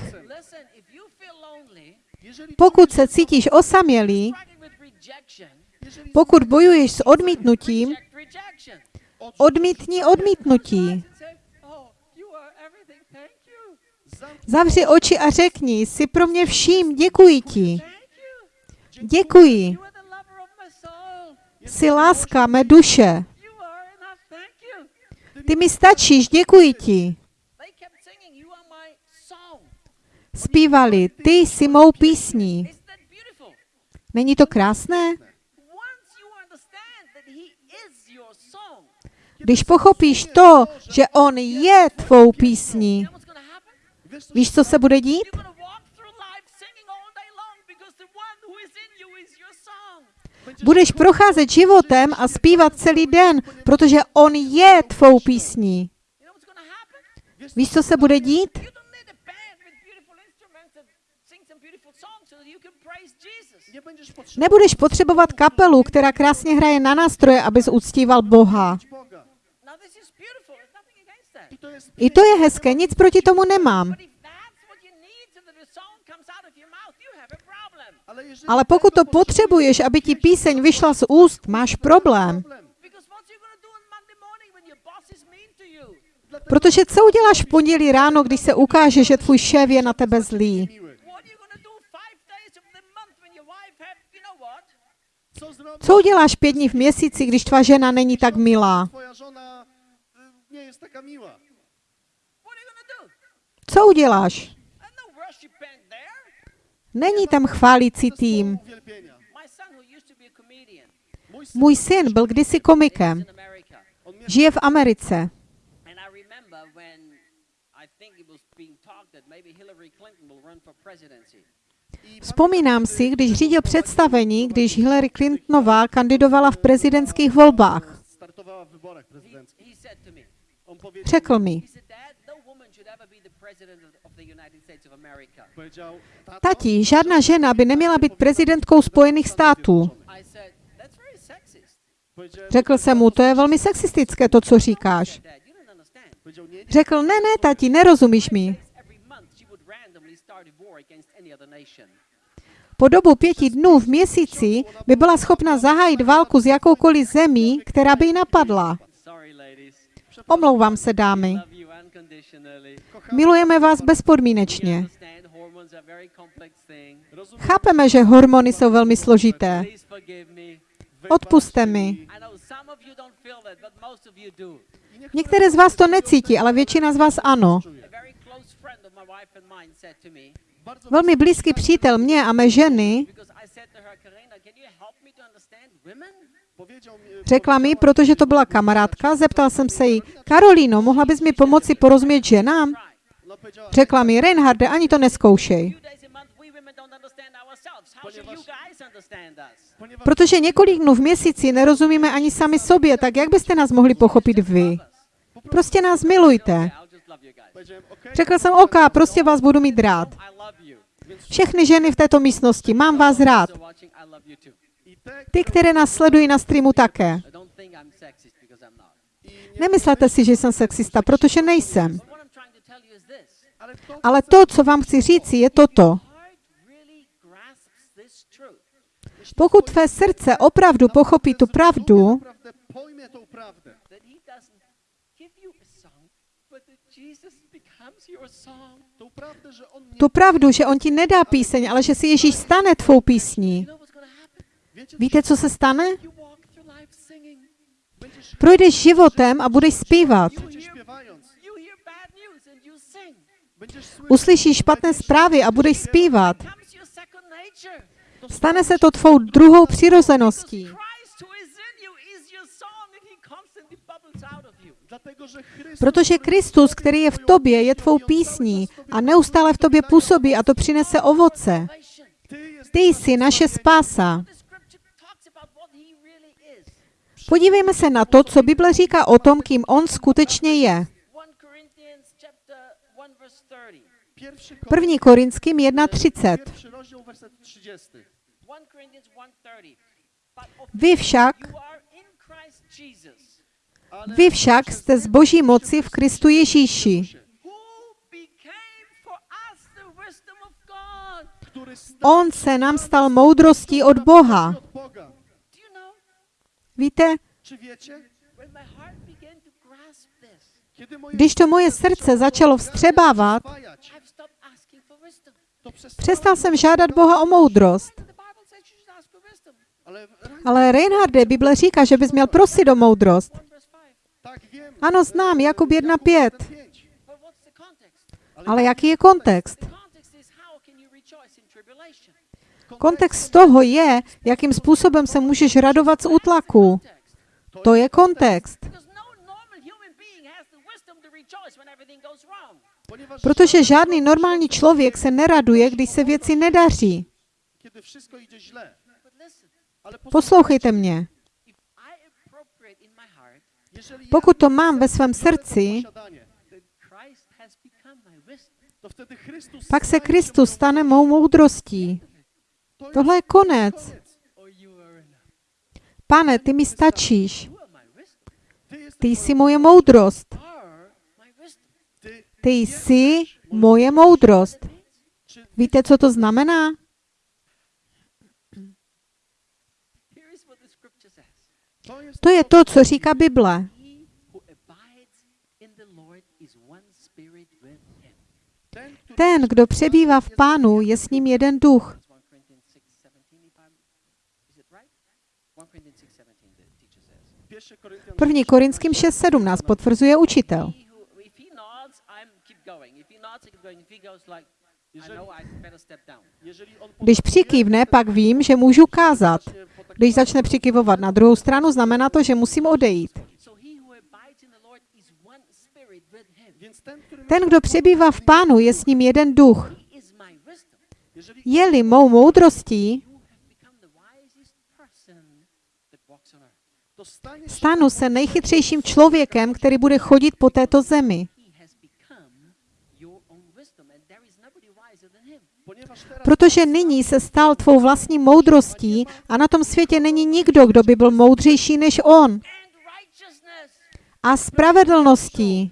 Pokud se cítíš osamělý, pokud bojuješ s odmítnutím, odmítni odmítnutí. Zavři oči a řekni, jsi pro mě vším, děkuji ti. Děkuji. Jsi láska mé duše. Ty mi stačíš, děkuji ti. Zpívali, ty jsi mou písní. Není to krásné? Když pochopíš to, že on je tvou písní, víš, co se bude dít? Budeš procházet životem a zpívat celý den, protože on je tvou písní. Víš, co se bude dít? Nebudeš potřebovat kapelu, která krásně hraje na nástroje, abys uctíval Boha. I to je hezké, nic proti tomu nemám. Ale pokud to potřebuješ, aby ti píseň vyšla z úst, máš problém. Protože co uděláš v pondělí ráno, když se ukáže, že tvůj šéf je na tebe zlý? Co uděláš pět dní v měsíci, když tvá žena není tak milá? Co uděláš? Není tam chválící tým. Můj syn byl kdysi komikem. Žije v Americe. Vzpomínám si, když řídil představení, když Hillary Clintonová kandidovala v prezidentských volbách. startowała w tati, žádná žena by neměla být prezidentkou Spojených států. Řekl jsem mu, to je velmi sexistické, to, co říkáš. Řekl, ne, ne, tati, nerozumíš mi. Po dobu pěti dnů v měsíci by byla schopna zahájit válku s jakoukoliv zemí, která by ji napadla. Omlouvám se, dámy. Milujeme vás bezpodmínečně. Chápeme, že hormony jsou velmi složité. Odpuste mi. Některé z vás to necítí, ale většina z vás ano. Velmi blízký přítel mě a mé ženy řekla mi, protože to byla kamarádka, zeptal jsem se jí, Karolíno, mohla bys mi pomoci porozumět ženám? Řekla mi, Reinharde, ani to neskoušej. Protože několik dnů v měsíci nerozumíme ani sami sobě, tak jak byste nás mohli pochopit vy? Prostě nás milujte. Řekl jsem, OK, prostě vás budu mít rád. Všechny ženy v této místnosti, mám vás rád. Ty, které nás sledují na streamu také. Nemyslete si, že jsem sexista, protože nejsem. Ale to co vám chci říci, je toto. Pokud tvé srdce opravdu pochopí tu pravdu. Tu pravdu, že on ti nedá píseň, ale že si Ježíš stane tvou písní. Víte, co se stane? Projdeš životem a budeš zpívat. Uslyšíš špatné zprávy a budeš zpívat. Stane se to tvou druhou přirozeností. Protože Kristus, který je v tobě, je tvou písní a neustále v tobě působí a to přinese ovoce. Ty jsi naše spása. Podívejme se na to, co Bible říká o tom, kým on skutečně je. První Korinským 1.30. Pierwszy rozdział, werset 30. 1 Corinthians 1:30. But of Vy však, vy však jste z boží moci v Kristu Ježíši, On se nám stal moudrostí od Boha. Víte, když to moje srdce začalo vstřebávat, přestal jsem žádat Boha o moudrost. Ale Reinharde, Bible říká, že bys měl prosit o moudrost. 1 verse 5. tak wiem. Ano, znám, Jakub 1.5. Pięć. But what's the context? Ale jaký je kontext? Kontext toho je, jakým způsobem se můžeš radovat z útlaku. To je kontext. Protože žádný normální člověk se neraduje, když se věci nedaří. Poslouchejte mě. Pokud to mám ve svém srdci, pak se Kristus stane mou moudrostí. To Tohle je konec. Pane, ty mi stačíš. Ty jsi moje moudrost. Ty, jsi moje moudrost. Víte, co to znamená? To je to, co říká Bible. Ten, kdo přebývá v pánu, je s ním jeden duch. 1 Corinthians 6:17 if Když přikývne, pak vím, že můžu kázat. Když začne přikyvovat na druhou stranu, znamená to, že musím odejít. Ten, kdo přebývá v pánu, je s ním jeden duch. Je-li mou moudrostí, stanu se nejchytřejším člověkem, který bude chodit po této zemi. Protože nyní se stal tvou vlastní moudrostí a na tom světě není nikdo, kdo by byl moudřejší než on. A spravedlností.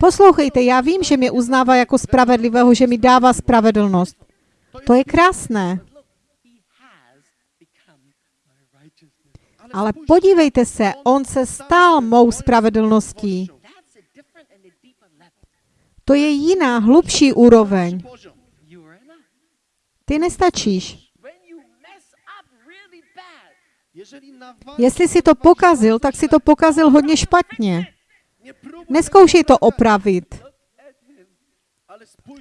Poslouchejte, já vím, že mě uznává jako spravedlivého, že mi dává spravedlnost. To je krásné. Ale podívejte se, on se stal mou spravedlností. To je jiná, hlubší úroveň. Ty nestačíš. Jestli si to pokazil, tak si to pokazil hodně špatně. Neskoušej to opravit,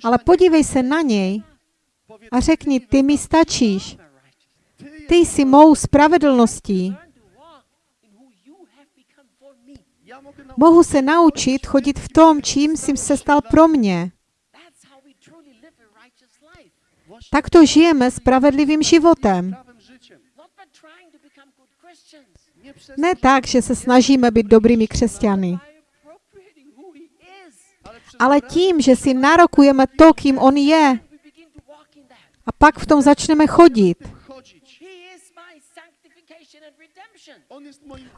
ale podívej se na něj a řekni, ty mi stačíš. Ty jsi mou spravedlností. Mohu se naučit chodit v tom, čím jsi se stal pro mě. Takto žijeme spravedlivým životem. Ne tak, že se snažíme být dobrými křesťany, ale tím, že si narokujeme to, kým on je. A pak v tom začneme chodit.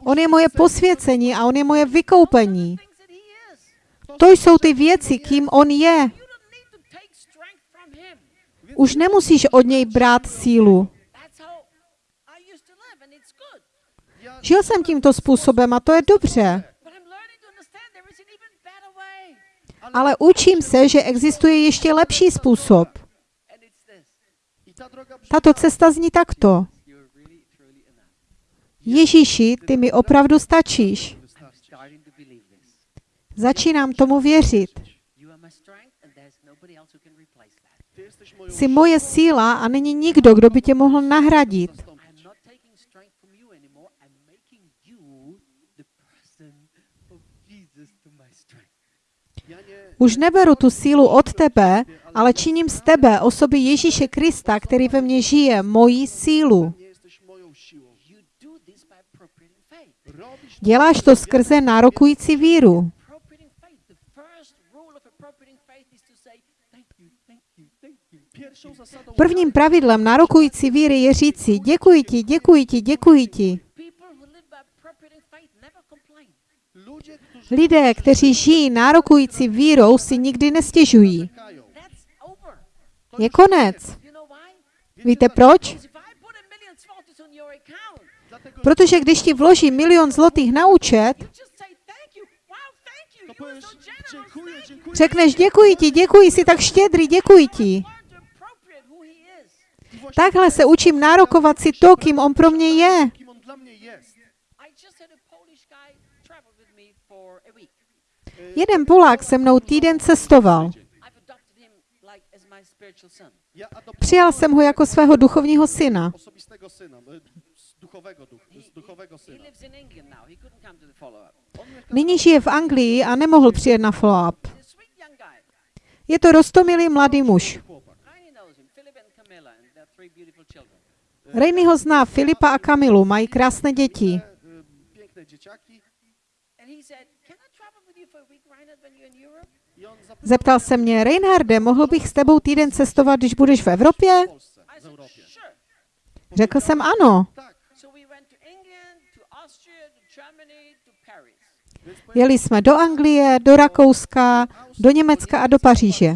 On je moje posvěcení a on je moje vykoupení. To jsou ty věci, kým on je. Už nemusíš od něj brát sílu. Žil jsem tímto způsobem a to je dobře. Ale učím se, že existuje ještě lepší způsob. Tato cesta zní takto. Ježíši, ty mi opravdu stačíš. Začínám tomu věřit. Jsi moje síla a není nikdo, kdo by tě mohl nahradit. Už neberu tu sílu od tebe, ale činím z tebe osoby Ježíše Krista, který ve mně žije, moji sílu. Děláš to skrze nárokující víru. Prvním pravidlem nárokující víry je říci děkuji ti, děkuji ti, děkuji ti. Lidé, kteří žijí nárokující vírou, si nikdy nestěžují. Je konec. Víte proč? Protože když ti vloží milion zlotých na účet, řekneš děkuji ti, děkuji, jsi tak štědrý, děkuji ti. Takhle se učím nárokovat si to, kým on pro mě je. week. Jeden Polák se mnou týden cestoval. Přijal jsem ho jako svého duchovního syna. osobistego syna, e, z duchowego, duch, z duchowego He syna. Nyní žije v Anglii a nemohl přijet na follow-up. Je to rostomilý mladý muž. Rainy ho zná, Filipa a Kamilu, mají krásné děti. E, on zapytał Zeptal se mě, Reinharde, mohl bych s tebou týden cestovat, když budeš v Evropě? Řekl jsem ano. Tak, So we went to England, to Austria, to Germany, to Paris. więc Jeli jsme do Anglie, do Rakouska, do Německa a do Paříže.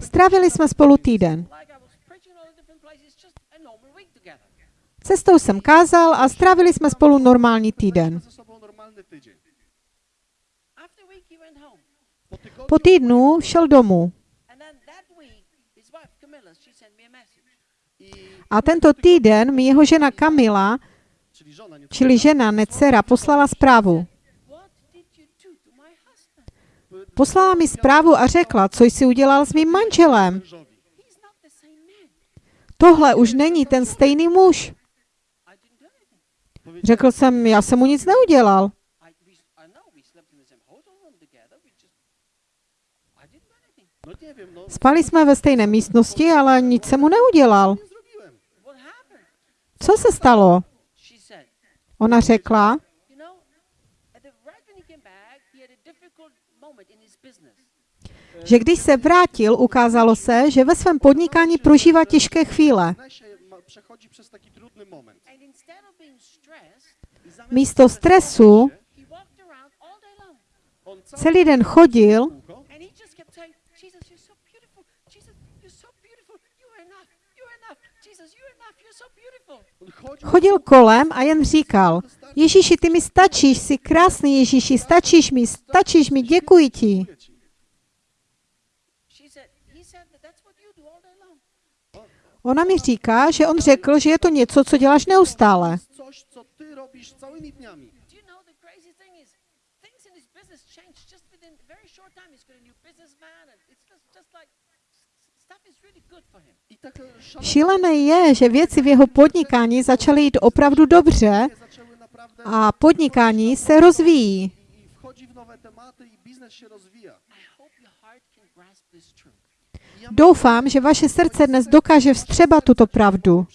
Strávili jsme spolu týden. Cestou jsem kázal a strávili jsme spolu normální týden. Po týdnu šel domů. A tento týden mi jeho žena Kamila, čili žena, ne dcera, poslala zprávu. What did you do to my husband? Poslala mi zprávu a řekla, co jsi udělal s mým manželem. Tohle už není ten stejný muž. Řekl jsem, já jsem mu nic neudělal. Spali jsme ve stejné místnosti, ale nic jsem mu neudělal. Co se stalo? Ona řekla, že když se vrátil, ukázalo se, že ve svém podnikání prožívá těžké chvíle. Místo stresu celý den chodil chodil kolem a jen říkal, Ježíši, ty mi stačíš, jsi krásný Ježíši, stačíš mi, stačíš mi, děkuji ti. Ona mi říká, že on řekl, že je to něco, co děláš neustále. Šílené je, že věci v jeho podnikání začaly jít opravdu dobře a podnikání se rozvíjí. Doufám, že vaše srdce dnes dokáže vstřebat tuto pravdu.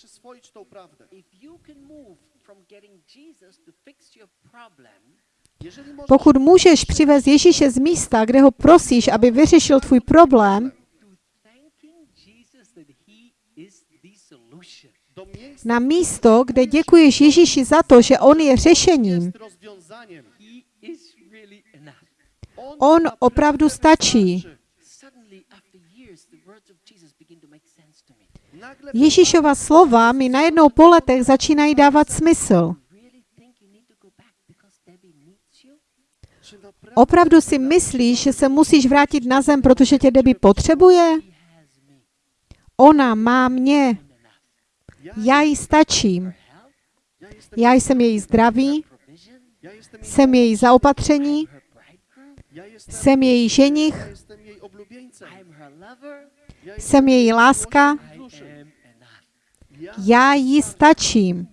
Pokud můžeš přivést Ježíše z místa, kde ho prosíš, aby vyřešil tvůj problém, to thanking Jesus that he is the solution. do miejsca na místo, kde děkuješ Ježíši za to, že on je řešením, on opravdu stačí. Ježíšova slova mi najednou po letech začínají dávat smysl. Opravdu si myslíš, že se musíš vrátit na zem, protože tě Debbie potřebuje? Ona má mě. Já jí stačím. Já jsem její zdraví, jsem její zaopatření, jsem její ženich, jsem její láska, já jí stačím.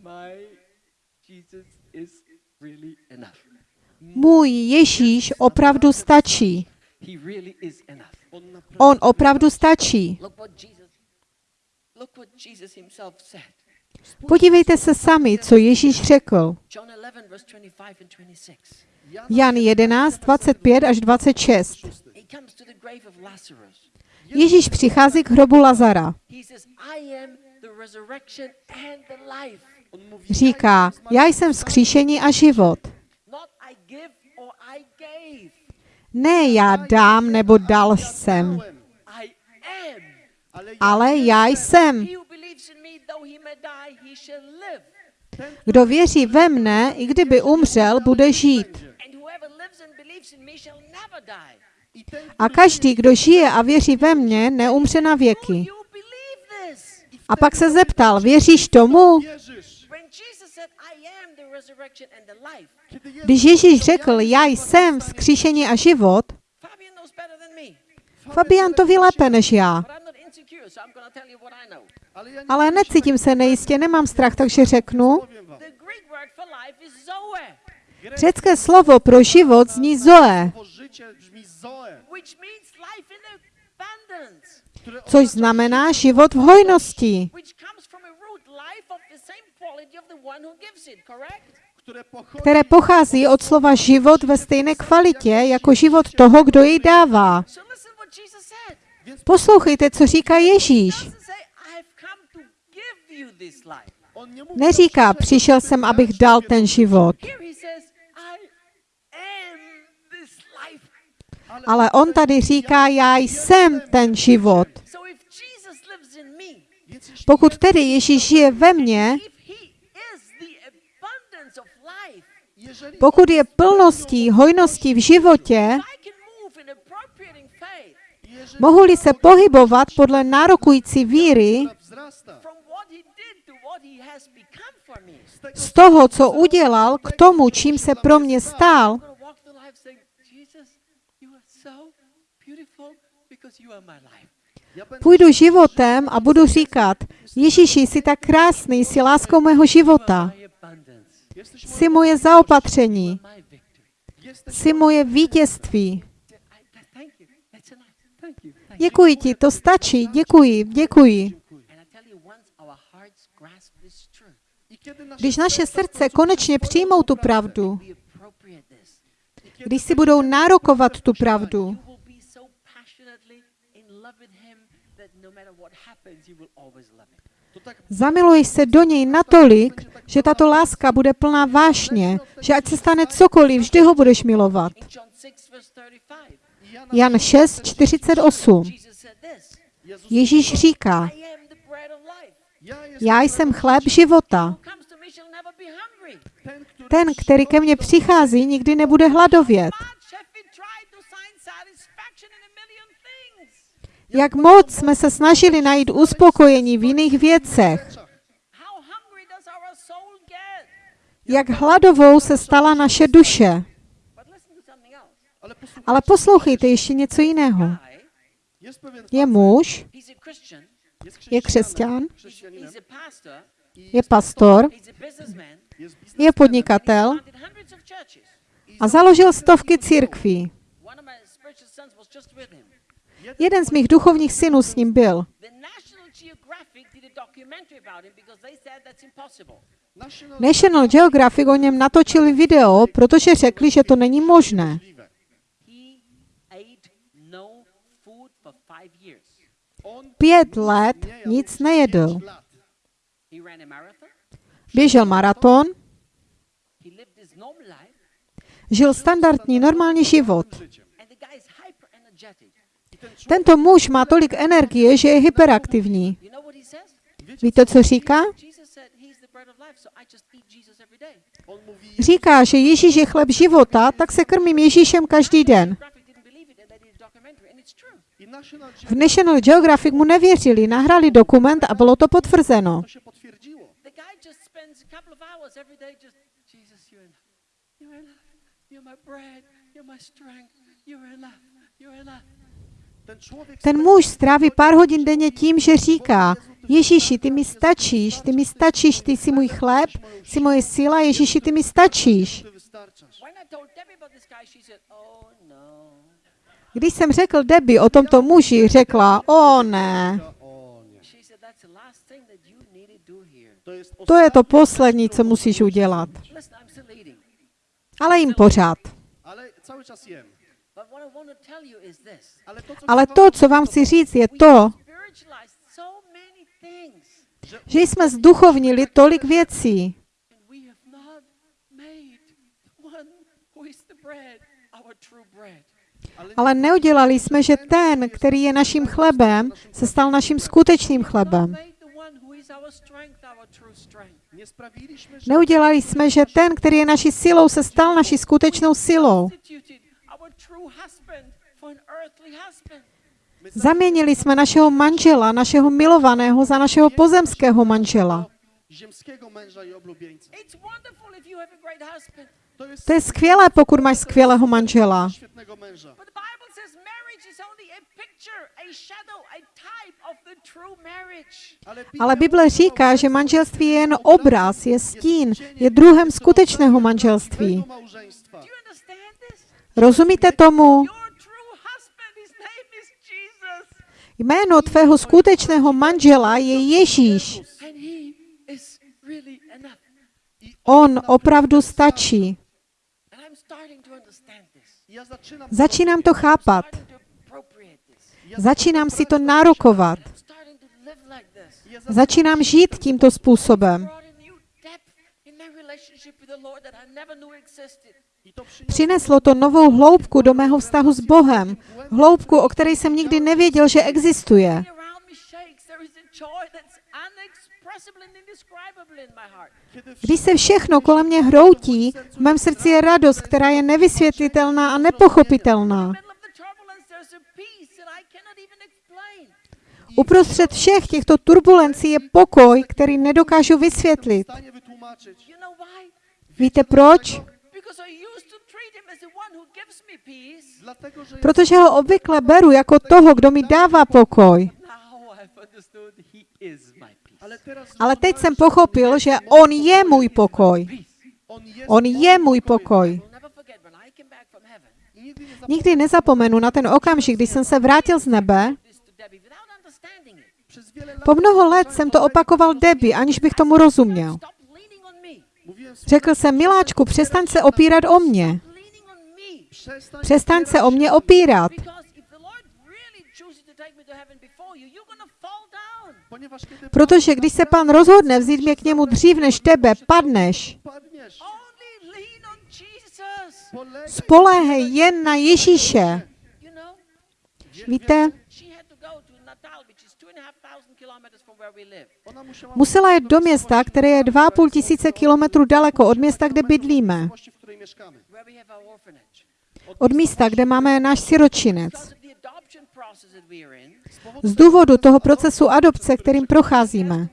Můj Ježíš opravdu stačí. On opravdu stačí. Podívejte se sami, co Ježíš řekl. John 11 verse 25 and 26. Jan 11, 25 až 26. He comes to the grave of Lazarus. Ježíš přichází k hrobu Lazara. He says, "I am the resurrection and the life. on mówi, Říká, já jsem vzkříšení a život. Ne já dám nebo dal jsem. Ale já jsem. Kdo věří ve mne, i kdyby umřel, bude žít. A každý, kdo žije a věří ve mně, neumře na věky. A pak se zeptal, věříš tomu? Když Ježíš řekl, já jsem vzkříšení a život. Fabian to ví lépe než já. Ale necítím se nejistě, nemám strach, takže řeknu. Řecké slovo pro život zní zoe, což znamená život v hojnosti, které pochází od slova život ve stejné kvalitě jako život toho, kdo jej dává. Poslouchejte, co říká Ježíš. Neříká, přišel jsem, abych dal ten život. Ale on tady říká, já jsem ten život. Pokud tedy Ježíš žije ve mně, pokud je plností, hojností v životě, mohu-li se pohybovat podle nárokující víry z toho, co udělal, k tomu, čím se pro mě stál, půjdu životem a budu říkat, Ježíši, jsi tak krásný, jsi láskou mého života, jsi moje zaopatření, jsi moje vítězství. Děkuji ti, to stačí, děkuji, děkuji. Když naše srdce konečně přijmou tu pravdu, když si budou nárokovat tu pravdu, zamiluješ se do něj natolik, že tato láska bude plná vášně, že ať se stane cokoliv, vždy ho budeš milovat. In John 6, verse 35, Jan 6, 48. Jesus said this Jezus Ježíš říká, já jsem chléb života. Ten, který ke mně přichází, nikdy nebude hladovět. Jak moc jsme se snažili najít uspokojení v jiných věcech. Jak hladovou se stala naše duše. Ale poslouchejte ještě něco jiného. Je muž, je křesťan, je pastor, je podnikatel a založil stovky církví. Jeden z mých duchovních synů s ním byl. National Geographic o něm natočili video, protože řekli, že to není možné. Pět let nic nejedl. Běžel maraton, žil standardní normální život. Tento muž má tolik energie, že je hyperaktivní. Víte, co říká? Říká, že Ježíš je chleb života, tak se krmím Ježíšem každý den. V National Geographic mu nevěřili, nahrali dokument a bylo to potvrzeno. Ten muž stráví pár hodin denně tím, že říká, Ježíši, ty mi stačíš, ty mi stačíš, ty jsi můj chléb, jsi moje síla, Ježíši, ty mi stačíš. Když jsem řekl Debbie o tomto muži, řekla, o ne, to je to poslední, co musíš udělat. Ale jim pořád. Ale to co vám chci říct, je to, že jsme zduchovnili tolik věcí. Ale neudělali jsme, že ten, který je naším chlebem, se stal naším skutečným chlebem. Neudělali jsme, že ten, který je naší silou, se stal naší skutečnou silou. Zaměnili jsme našeho manžela, našeho milovaného, za našeho pozemského manžela. To je skvělé, pokud máš skvělého manžela. Ale Bible říká, že manželství je jen obraz, je stín, je druhem skutečného manželství. Rozumíte tomu? Jméno tvého skutečného manžela je Ježíš. On opravdu stačí. Začínám to chápat. Začínám si to nárokovat. Začínám žít tímto způsobem. Přineslo to novou hloubku do mého vztahu s Bohem. Hloubku, o které jsem nikdy nevěděl, že existuje. Když se všechno kolem mě hroutí, v mém srdci je radost, která je nevysvětlitelná a nepochopitelná. Uprostřed všech těchto turbulencí je pokoj, který nedokážu vysvětlit. Víte proč? Protože ho obvykle beru jako toho, kdo mi dává pokoj. Ale teď jsem pochopil, že on je můj pokoj. on je můj pokoj. Nikdy nezapomenu na ten okamžik, kdy jsem se vrátil z nebe. Po mnoho let jsem to opakoval Debbie, aniž bych tomu rozuměl. Řekl jsem, miláčku, přestaň se opírat o mě. Přestaň se o mě opírat. Protože když se pán rozhodne vzít mě k němu dřív než tebe, padneš. Spoléhej jen na Ježíše. Víte, musela jet do města, které je 2,5 tisíce kilometrů daleko od města, kde bydlíme. Od místa, kde máme náš siročinec. Z důvodu toho procesu adopce, kterým procházíme.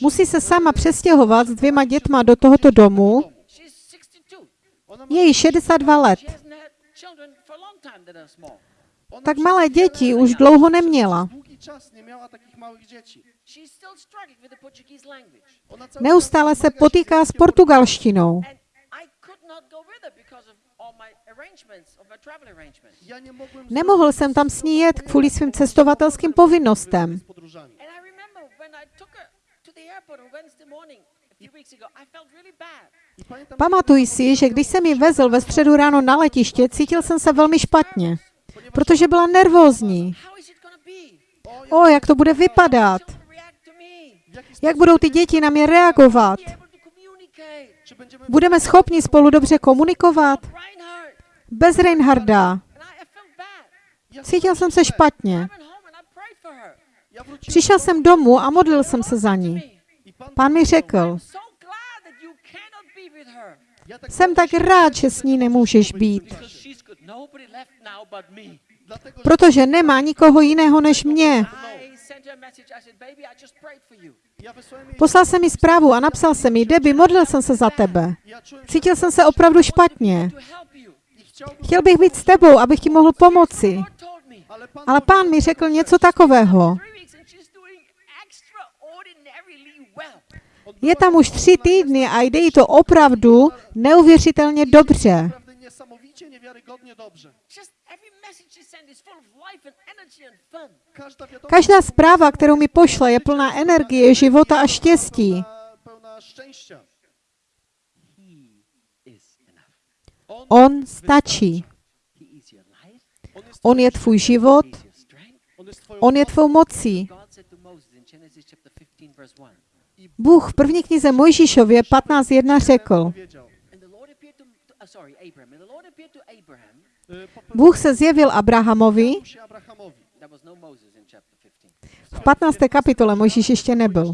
Musí se sama přestěhovat s dvěma dětma do tohoto domu. She's 62. ona, ma, Je jí 62 let. Tak malé děti už dlouho neměla. Neustále se potýká s portugalštinou. Nemohl jsem tam s ní jet kvůli svým cestovatelským povinnostem. Pamatuji si, že když jsem ji vezl ve středu ráno na letiště, cítil jsem se velmi špatně, protože byla nervózní. O, jak to bude vypadat? Jak budou ty děti na mě reagovat? Budeme schopni spolu dobře komunikovat? Bez Reinharda. Cítil jsem se špatně. Přišel jsem domů a modlil jsem se za ní. Pán mi řekl, jsem tak rád, že s ní nemůžeš být, protože nemá nikoho jiného než mě. Poslal jsem mi zprávu a napsal jsem mi, Debbie, modlil jsem se za tebe. Cítil jsem se opravdu špatně. Chtěl bych být s tebou, abych ti mohl pomoci. Ale pán mi řekl něco takového. Je tam už tři týdny a jde jí to opravdu neuvěřitelně dobře. Každá zpráva, kterou mi pošle, je plná energie, života a štěstí. On, stačí. On, je tvůj život, on je tvou mocí. God said to Moses in Genesis chapter 15, verse 1. Bůh v první knize Mojžíšově 15.1 řekl, Bůh se zjevil Abrahamovi, pojawił się Abrahamowi. There was Moses in chapter 15. v 15. kapitole Mojžíš ještě nebyl.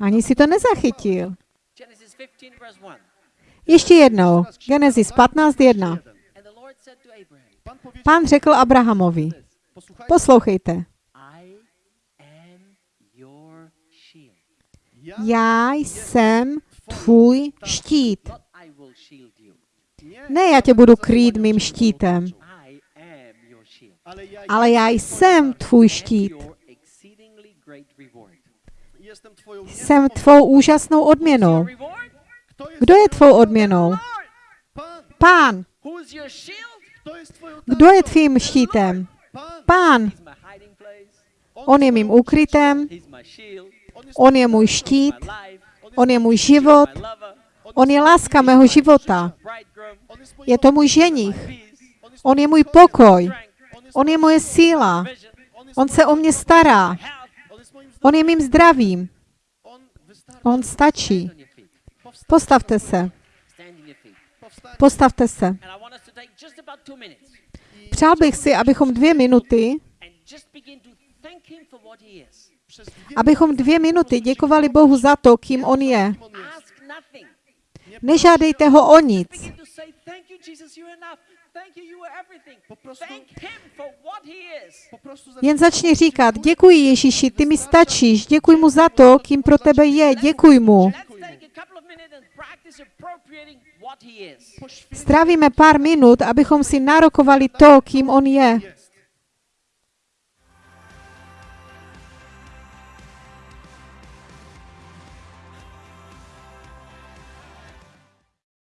Ani si to nezachytil. Genesis 15, verse 1. Ještě jednou, Genesis 15.1. And the Lord said to Abraham, Pan powiedział, Pán řekl Abrahamovi, poslouchejte, já jsem tvůj štít. Ne, já tě budu krýt mým štítem, ale já jsem tvůj štít. Jsem tvou úžasnou odměnou. Kdo je tvou odměnou? Pán. Kdo je tvým štítem? Pán. On je mým shield. On je můj štít, on je můj život, on je láska mého života. Je to můj ženich, on je můj pokoj, on je moje síla, on se o mě stará, on je mým zdravím, on stačí. Postavte se, postavte se. Přál bych si, abychom dvě minuty, abychom dvě minuty děkovali Bohu za to, kým On je. Nežádejte ho o nic. Jen začni říkat, děkuji Ježíši, ty mi stačíš, děkuji mu za to, kým pro tebe je, děkuji mu. Strávíme pár minut, abychom si nárokovali to, kým on je.